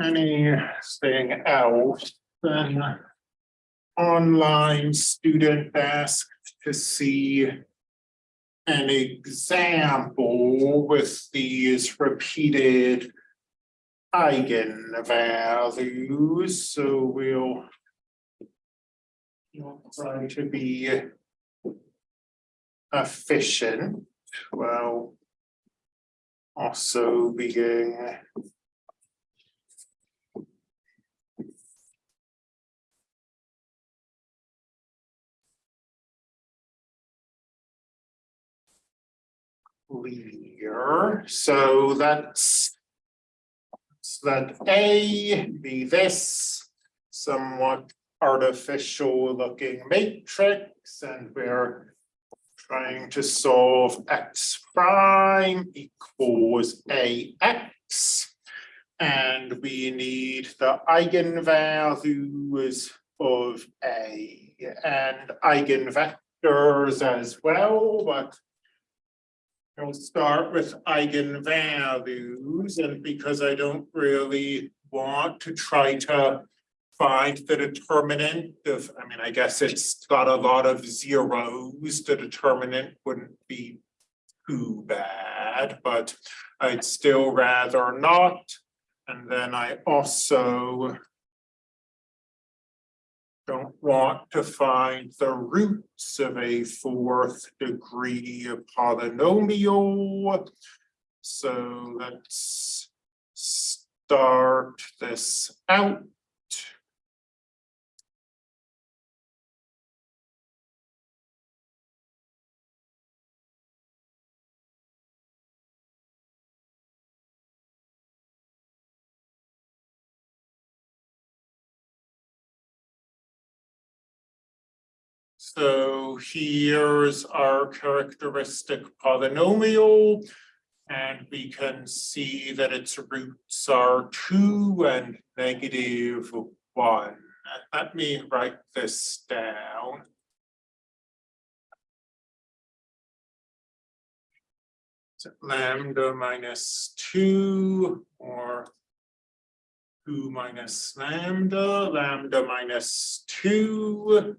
anything else, then online student asked to see an example with these repeated eigenvalues, so we'll we'll try to be efficient, while also being clear, so that's so that A be this somewhat artificial looking matrix and we're trying to solve x prime equals ax. And we need the eigenvalues of A and eigenvectors as well, but I'll start with eigenvalues and because I don't really want to try to find the determinant of, I mean, I guess it's got a lot of zeros, the determinant wouldn't be too bad, but I'd still rather not. And then I also don't want to find the roots of a fourth degree polynomial. So let's start this out. So here's our characteristic polynomial. And we can see that its roots are two and negative one. Let me write this down. Lambda minus two or two minus lambda, lambda minus two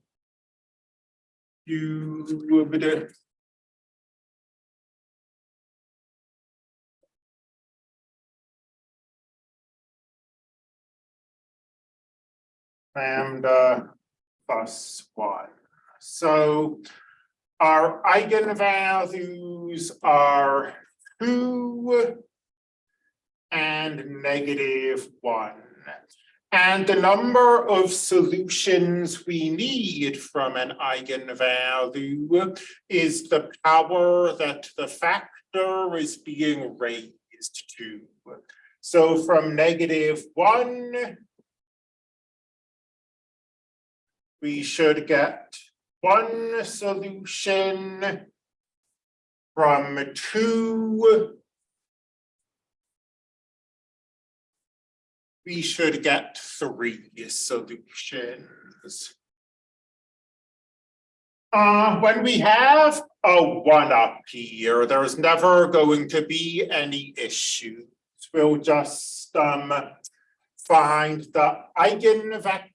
cubed. Lambda plus one. So our eigenvalues are two and negative one. And the number of solutions we need from an eigenvalue is the power that the factor is being raised to. So from negative one, we should get one solution from two we should get three solutions. Uh, when we have a one up here, there's never going to be any issues. We'll just um, find the eigenvector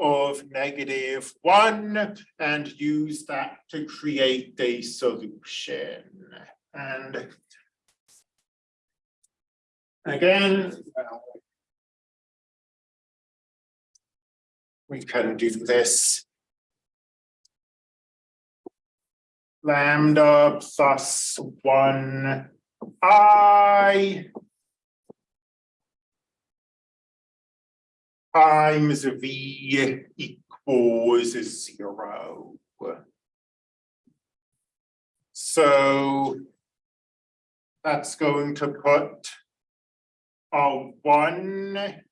of negative one and use that to create a solution. And Again, we can do this. Lambda plus one I times V equals zero. So that's going to put a one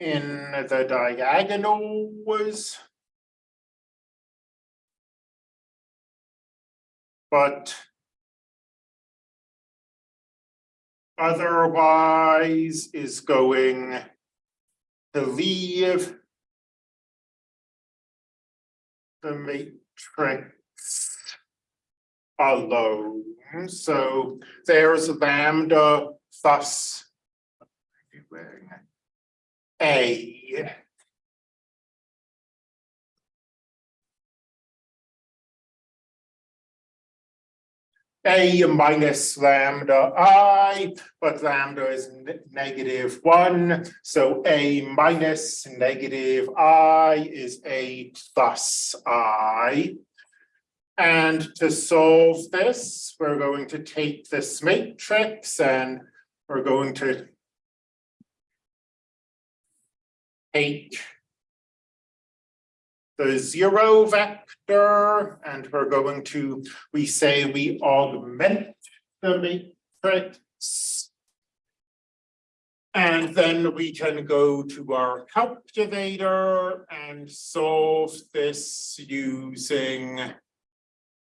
in the diagonals. But otherwise is going to leave the matrix alone. So there's lambda plus A. A minus lambda I, but lambda is negative one, so A minus negative I is A plus I. And to solve this, we're going to take this matrix and we're going to take the zero vector and we're going to, we say we augment the matrix. And then we can go to our calculator and solve this using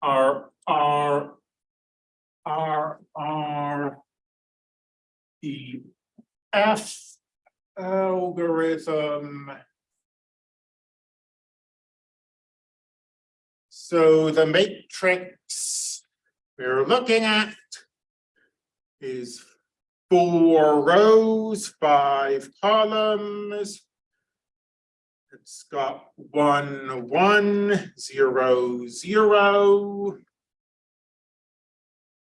our R R R E F algorithm. So the matrix we're looking at is four rows, five columns. It's got one, one, zero, zero.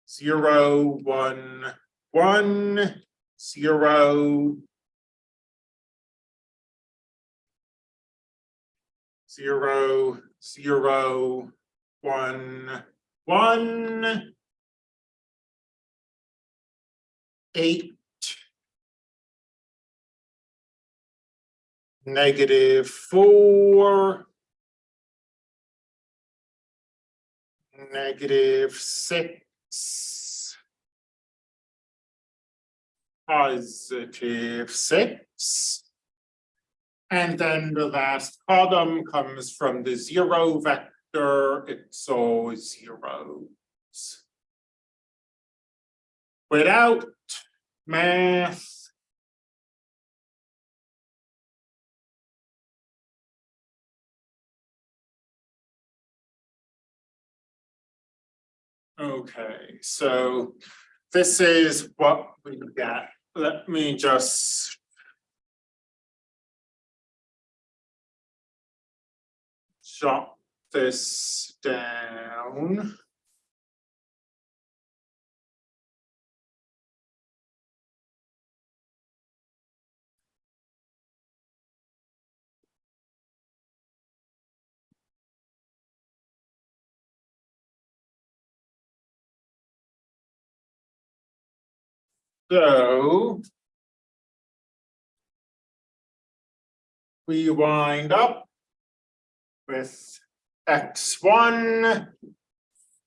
Zero, one, one, zero. Zero, zero, one, one. Eight. Negative four. Negative six. Positive six. And then the last column comes from the zero vector, it's all zeros. Without math. Okay, so this is what we get. Let me just jot this down. So. We wind up. With x one.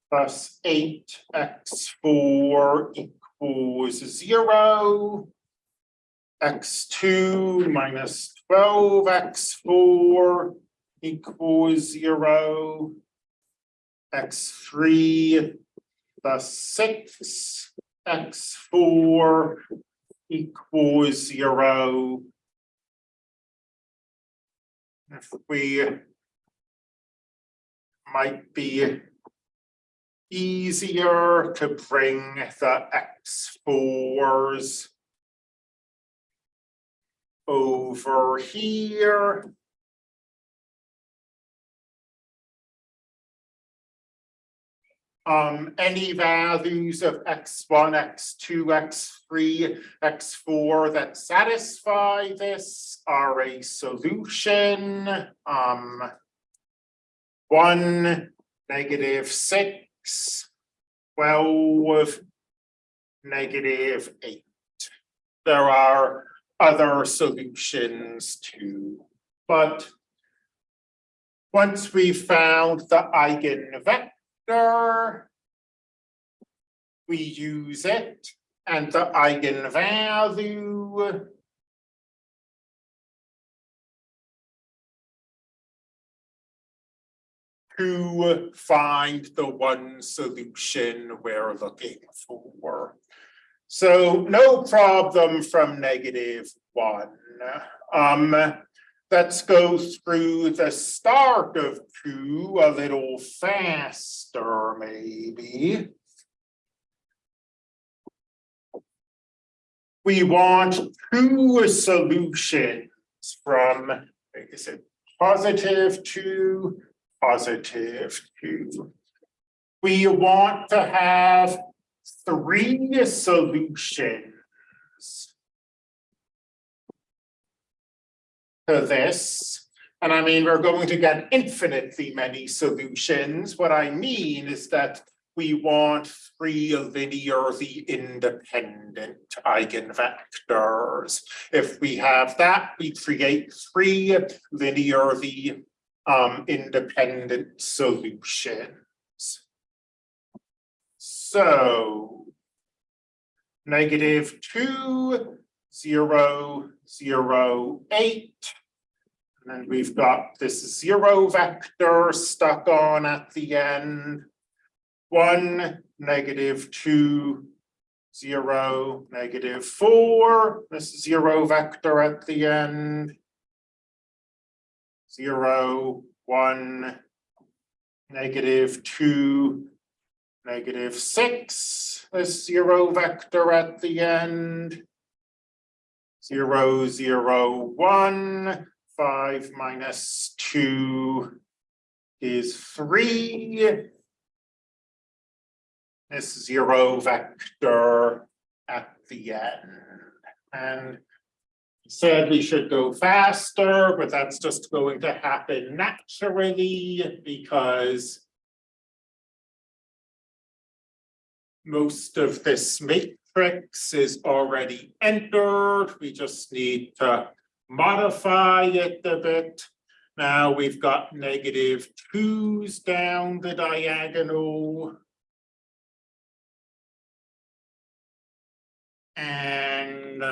Plus eight x four equals zero. X two minus twelve x four equals zero. X three plus six x four equals zero. If we might be easier to bring the x fours over here. Um, any values of x one, x two, x three, x four that satisfy this are a solution. Um. One, negative six, twelve, negative eight. There are other solutions too, but once we found the eigenvector, we use it and the eigenvalue to find the one solution we're looking for. So no problem from negative one. Um, let's go through the start of two a little faster, maybe. we want two solutions from, is it positive two positive two? We want to have three solutions. To this, and I mean, we're going to get infinitely many solutions. What I mean is that we want three linearly independent eigenvectors. If we have that, we create three linearly um independent solutions. So negative two, zero, zero, eight. And then we've got this zero vector stuck on at the end. One, negative two, zero, negative four, this zero vector at the end. Zero, one, negative two, negative six, this zero vector at the end. Zero, zero, one, five minus two is three. This zero vector at the end. And said we should go faster, but that's just going to happen naturally because most of this matrix is already entered. We just need to modify it a bit. Now we've got negative twos down the diagonal. And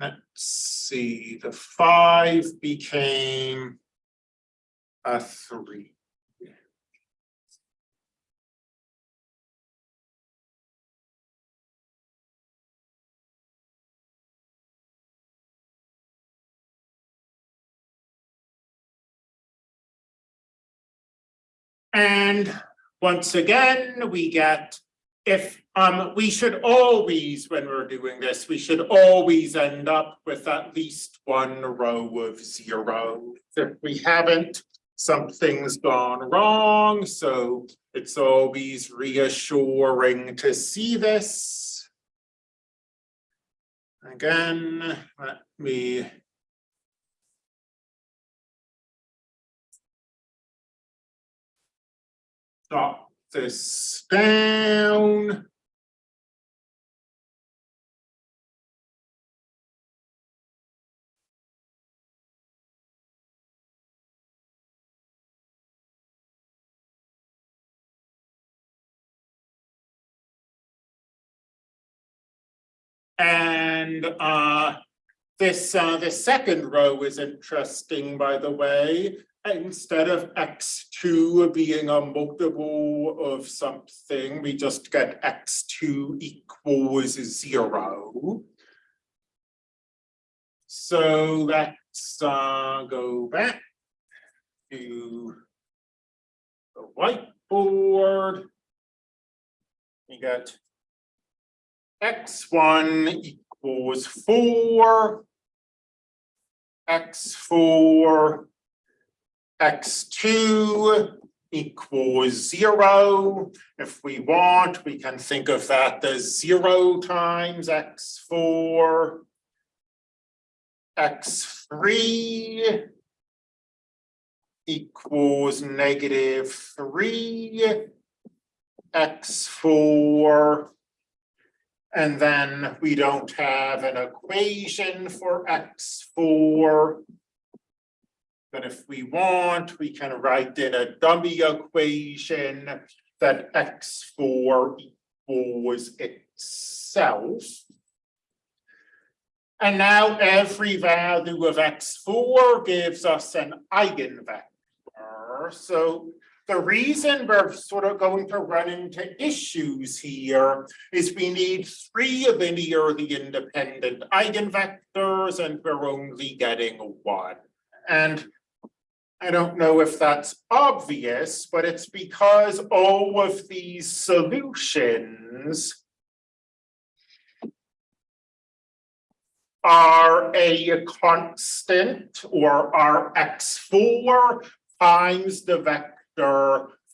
let's see, the five became a three. And once again, we get if um we should always, when we're doing this, we should always end up with at least one row of zero. If we haven't, something's gone wrong, so it's always reassuring to see this. Again, let me drop this down. And uh, this uh, the second row is interesting, by the way instead of x2 being a multiple of something, we just get x2 equals zero. So let's uh, go back to the whiteboard. We get x1 equals 4, x4 x two equals zero. If we want, we can think of that as zero times x four. x three equals negative three. x four. And then we don't have an equation for x four. But if we want, we can write in a dummy equation that x four equals itself. And now every value of x four gives us an eigenvector. So the reason we're sort of going to run into issues here is we need three linearly independent eigenvectors and we're only getting one. And I don't know if that's obvious, but it's because all of these solutions are a constant or are x four times the vector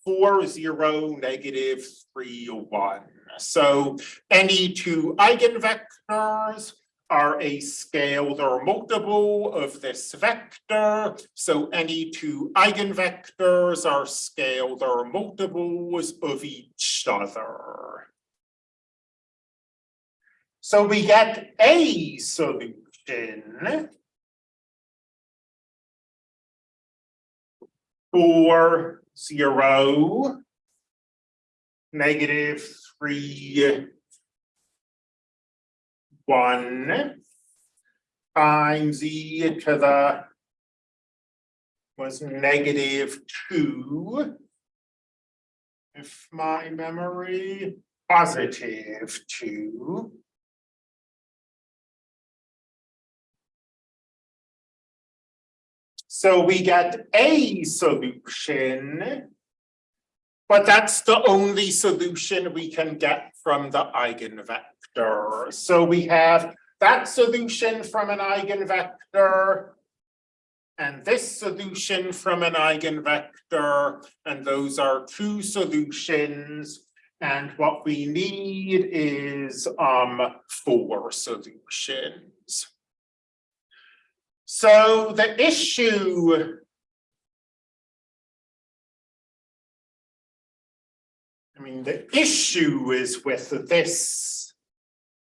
four, zero, negative, three, one. So any two eigenvectors are a scalar multiple of this vector. So any two eigenvectors are scalar multiples of each other. So we get a solution for zero, negative three, one times e to the was negative two. If my memory, positive two. So we get a solution. But that's the only solution we can get from the eigenvector. So we have that solution from an eigenvector. And this solution from an eigenvector, and those are two solutions. And what we need is um four solutions. So the issue I mean, the issue is with this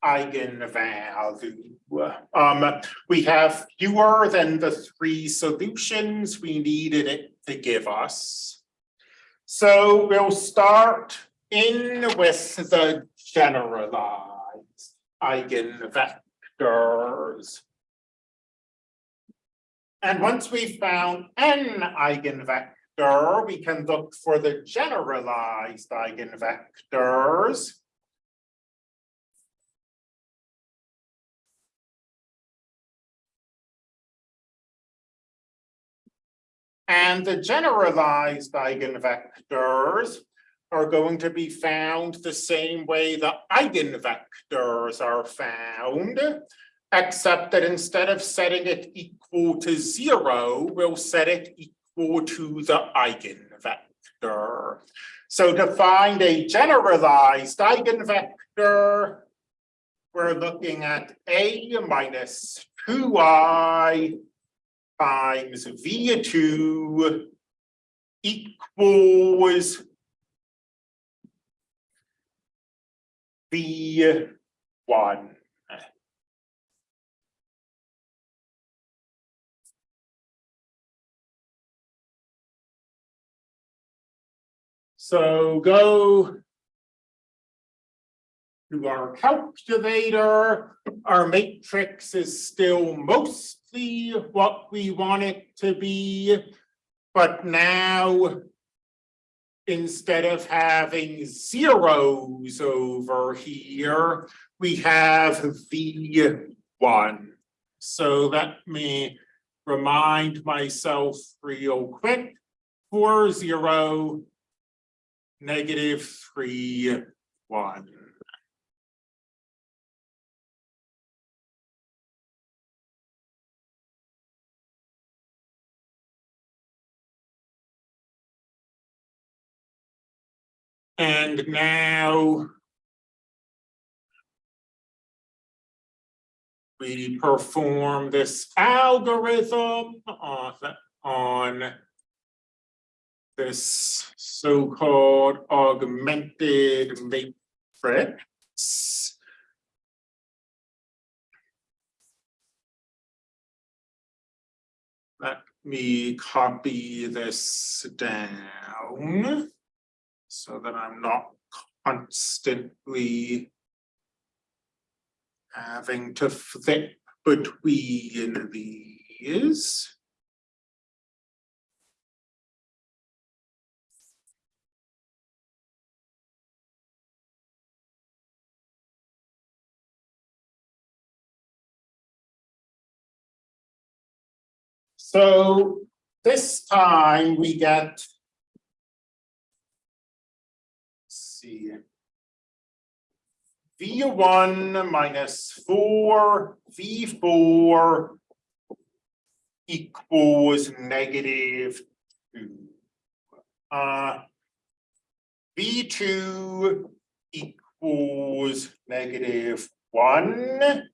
eigenvalue. Um, we have fewer than the three solutions we needed it to give us. So we'll start in with the generalized eigenvectors. And once we've found n eigenvector, we can look for the generalized eigenvectors. And the generalized eigenvectors are going to be found the same way the eigenvectors are found, except that instead of setting it equal to zero, we'll set it equal to the eigenvector. So to find a generalized eigenvector, we're looking at A minus 2i times V2 equals V1. So go to our calculator. Our matrix is still mostly what we want it to be. But now, instead of having zeros over here, we have V1. So let me remind myself real quick. Four zero negative three, one. And now we perform this algorithm on, on this so-called augmented matrix. Let me copy this down so that I'm not constantly having to flip between these. So this time we get. See. V one minus four, V four equals negative two. Uh, V two equals negative one.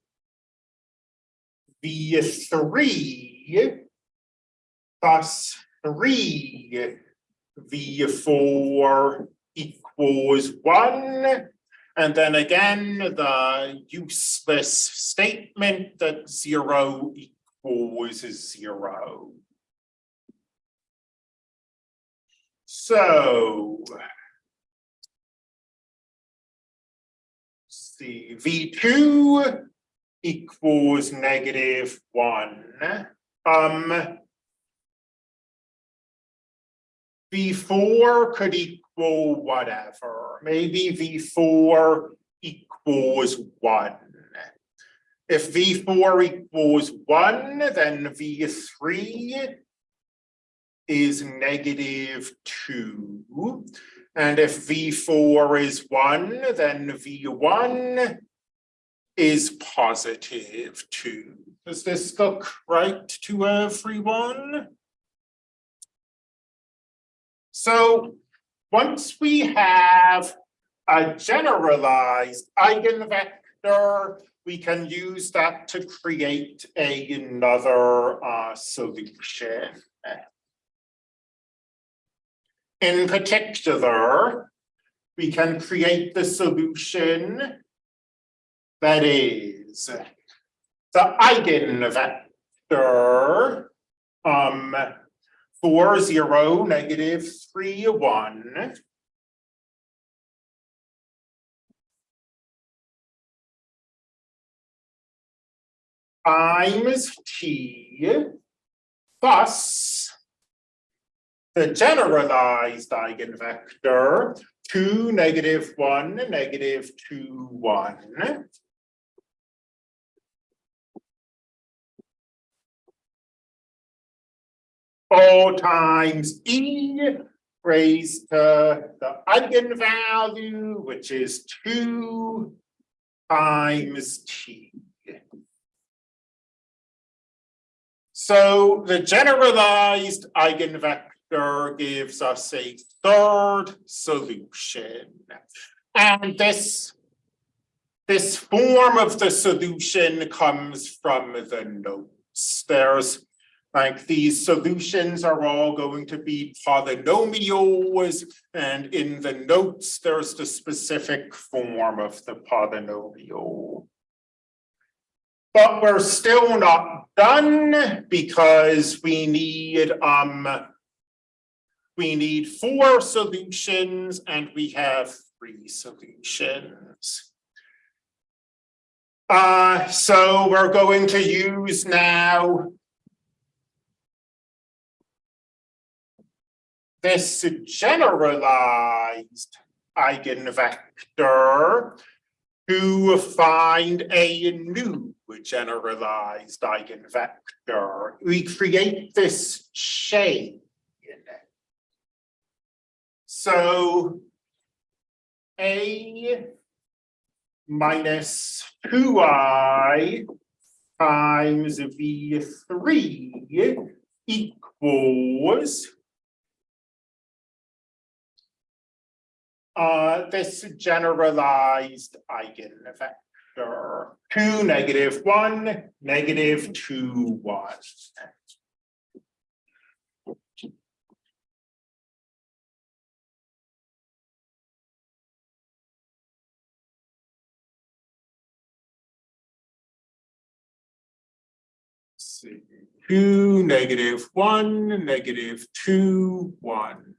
V three plus three V four equals one. And then again, the useless statement that zero equals zero. So. See, V two equals negative one. Um. V four could equal whatever, maybe V four equals one. If V four equals one, then V three is negative two. And if V four is one, then V one is positive two. Does this look right to everyone? So once we have a generalized eigenvector, we can use that to create a- another uh, solution. In particular, we can create the solution that is the eigenvector um four, zero, negative three, one. times t plus the generalized eigenvector 2, negative 1, negative 2, 1 O times E raised to the eigenvalue, which is 2 times T. So the generalized eigenvector gives us a third solution. And this, this form of the solution comes from the notes. There's like these solutions are all going to be polynomials, and in the notes, there's the specific form of the polynomial. But we're still not done because we need um we need four solutions and we have three solutions. Uh, so we're going to use now this generalized eigenvector to find a new generalized eigenvector. We create this chain. So A minus two I times V three equals uh, this generalized eigenvector, two, negative one, negative two, one. Two, negative one, negative two, one.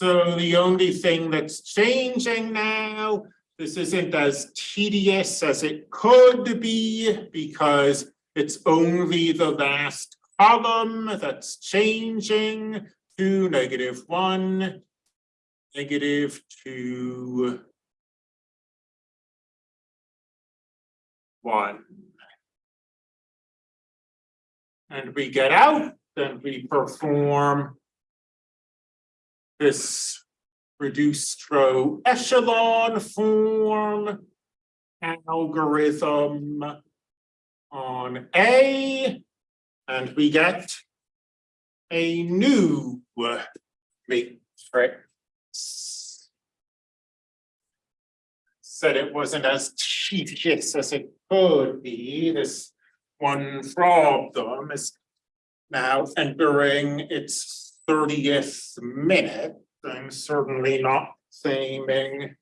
So the only thing that's changing now, this isn't as tedious as it could be because it's only the last column that's changing to negative one, negative two, one. And we get out, then we perform this reduced row echelon form algorithm on A, and we get a new matrix. Said it wasn't as tedious as it could be, this one problem is now entering its thirtieth minute. I'm certainly not claiming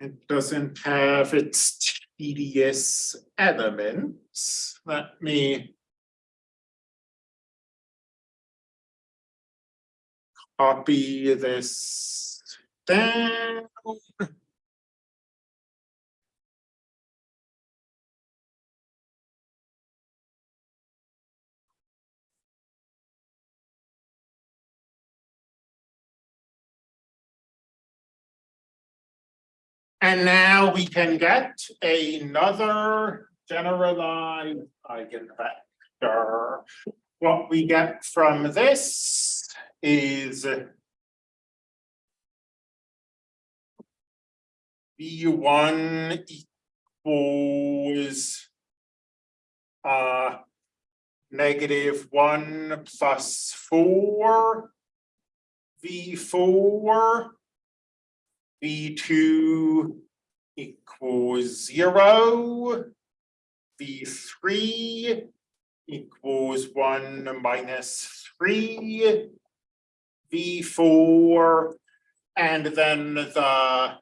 it doesn't have its tedious elements. Let me copy this down. And now we can get another generalized eigenvector. What we get from this is V one equals uh negative one plus four V four V two equals zero. V three equals one minus three. V four, and then the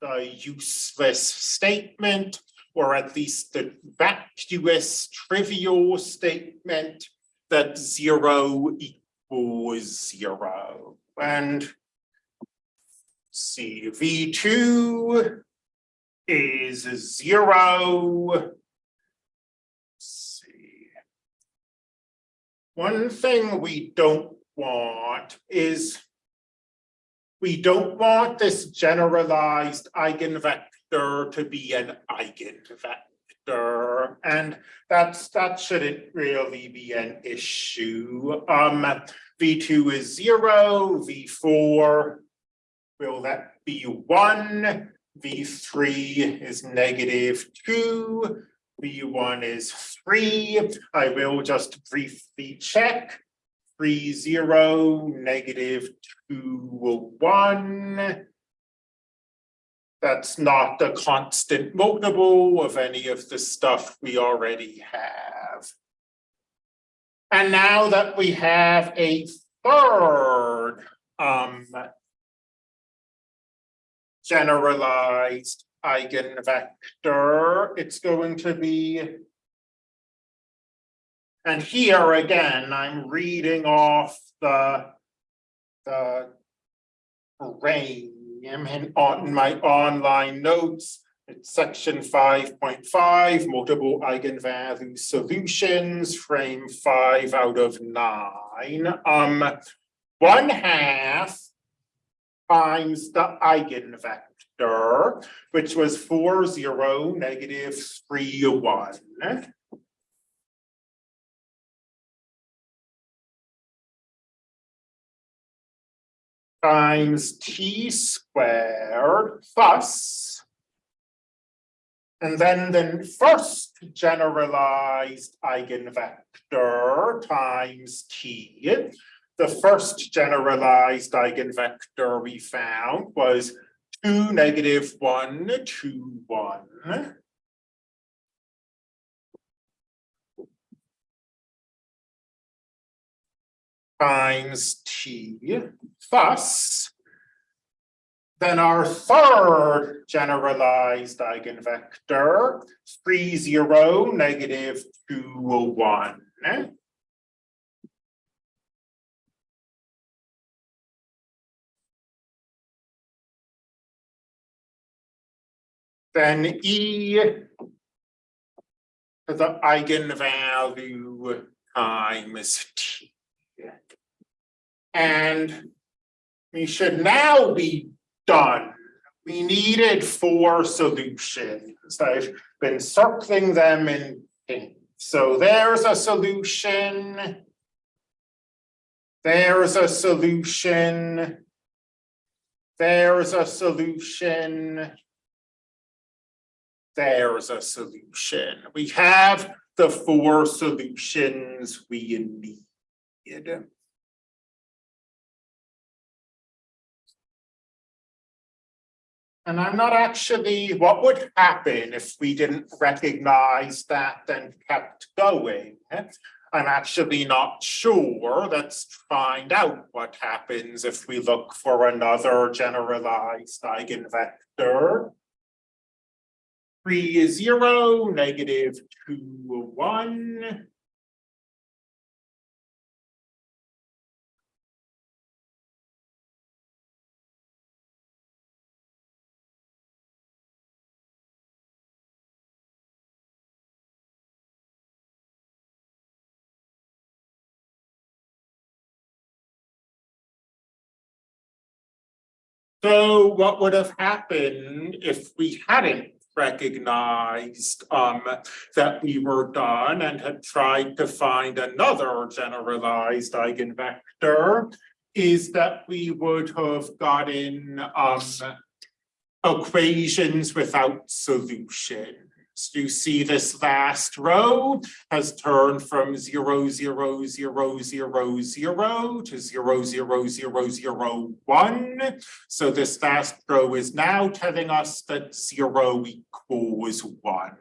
the useless statement, or at least the vacuous trivial statement that zero equals zero. And see, V two is zero. See. One thing we don't want is we don't want this generalized eigenvector to be an eigenvector. And that's, that shouldn't really be an issue. Um, V2 is zero, V4, will that be one? V3 is negative two, V1 is three. I will just briefly check three, zero, negative two, one. That's not a constant multiple of any of the stuff we already have. And now that we have a third um generalized eigenvector, it's going to be and here again, I'm reading off the the range in on my online notes. It's section five point five, multiple eigenvalue solutions, frame five out of nine. Um, one half times the eigenvector, which was four, zero, negative, three, one. times t squared plus and then the first generalized eigenvector times t. The first generalized eigenvector we found was two negative one, two, one. Times t Thus, then our third generalized eigenvector, three, zero, negative, two, oh one. Then E to the eigenvalue times T. And we should now be done. We needed four solutions. I've been circling them in pink. So there's a solution. There's a solution. There's a solution. There's a solution. We have the four solutions we need. And I'm not actually, what would happen if we didn't recognize that and kept going? I'm actually not sure. Let's find out what happens if we look for another generalized eigenvector. Three zero, negative two, one. So what would have happened if we hadn't recognized um that we were done and had tried to find another generalized eigenvector? Is that we would have gotten um equations without solutions. You see this last row has turned from zero, zero, zero, zero, zero to zero, zero, zero, zero, one. So this last row is now telling us that zero equals one,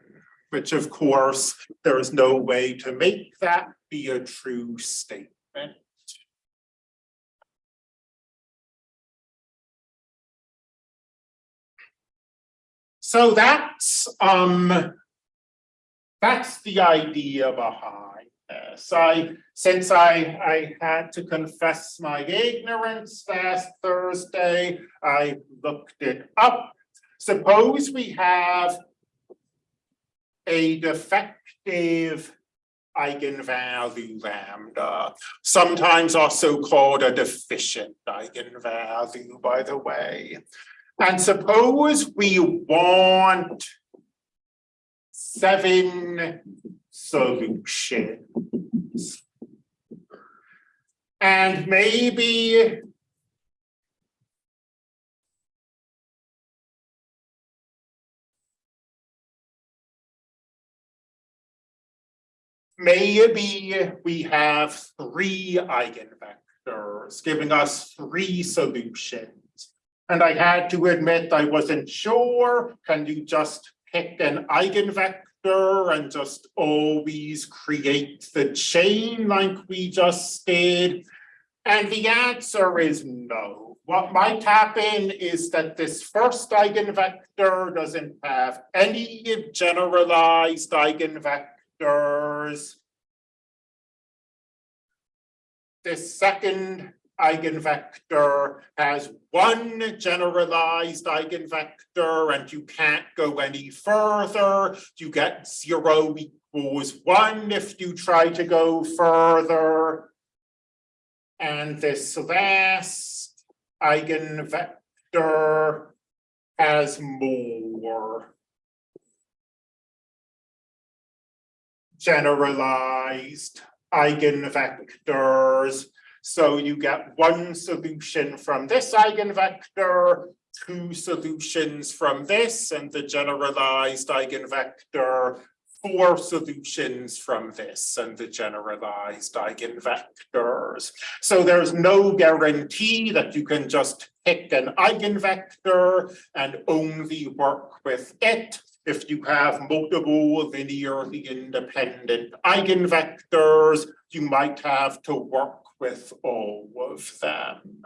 which of course, there is no way to make that be a true statement. So that's um. That's the idea behind this. I, since I, I had to confess my ignorance last Thursday, I looked it up. Suppose we have a defective eigenvalue lambda, sometimes also called a deficient eigenvalue, by the way. And suppose we want seven solutions. And maybe maybe we have three eigenvectors giving us three solutions. And I had to admit I wasn't sure. Can you just pick an eigenvector and just always create the chain like we just did? And the answer is no. What might happen is that this first eigenvector doesn't have any generalized eigenvectors. This second eigenvector has one generalized eigenvector and you can't go any further. You get zero equals one if you try to go further. And this last eigenvector has more generalized eigenvectors so you get one solution from this eigenvector, two solutions from this, and the generalized eigenvector, four solutions from this and the generalized eigenvectors. So there's no guarantee that you can just pick an eigenvector and only work with it. If you have multiple linearly independent eigenvectors, you might have to work with all of them.